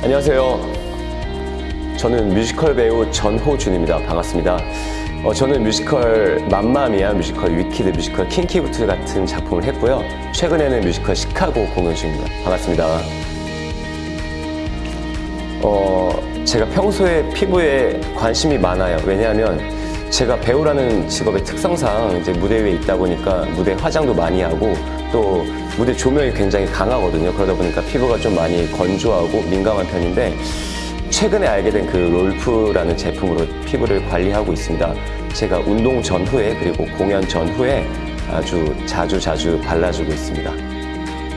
안녕하세요. 저는 뮤지컬 배우 전호준입니다. 반갑습니다. 어, 저는 뮤지컬 맘마미아, 뮤지컬 위키드, 뮤지컬 킹키부트 같은 작품을 했고요. 최근에는 뮤지컬 시카고 공연 중입니다. 반갑습니다. 어, 제가 평소에 피부에 관심이 많아요. 왜냐하면 제가 배우라는 직업의 특성상 이제 무대 위에 있다 보니까 무대 화장도 많이 하고 또 무대 조명이 굉장히 강하거든요. 그러다 보니까 피부가 좀 많이 건조하고 민감한 편인데 최근에 알게 된 그 롤프라는 제품으로 피부를 관리하고 있습니다. 제가 운동 전후에 그리고 공연 전후에 아주 자주 자주 발라주고 있습니다.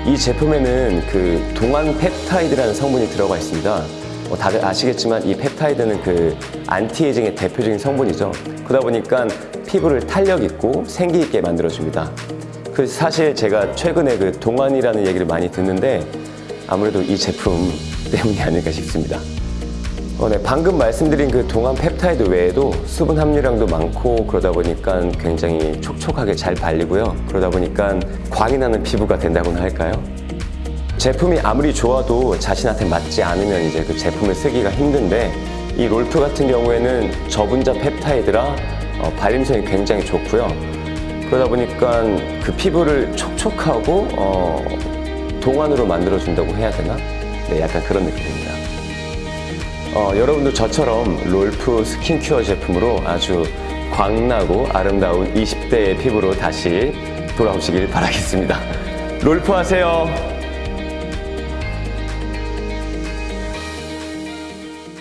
이 제품에는 그 동안 펩타이드라는 성분이 들어가 있습니다. 뭐 다들 아시겠지만 이 펩타이드는 그 anti-aging의 대표적인 성분이죠. 그러다 보니까 피부를 탄력 있고 생기 있게 만들어줍니다. 그 사실 제가 최근에 그 동안이라는 얘기를 많이 듣는데 아무래도 이 제품 때문이 아닐까 싶습니다. 어, 네, 방금 말씀드린 그 동안 펩타이드 외에도 수분 함유량도 많고 그러다 보니까 굉장히 촉촉하게 잘 발리고요. 그러다 보니까 광이 나는 피부가 된다고나 할까요? 제품이 아무리 좋아도 자신한테 맞지 않으면 이제 그 제품을 쓰기가 힘든데 이 롤프 같은 경우에는 저분자 펩타이드라 어, 발림성이 굉장히 좋고요. 그러다 보니까 그 피부를 촉촉하고 어, 동안으로 만들어준다고 해야 되나? 네, 약간 그런 느낌입니다. 어, 여러분도 저처럼 롤프 스킨큐어 제품으로 아주 광나고 아름다운 20대의 피부로 다시 돌아오시길 바라겠습니다. 롤프 하세요.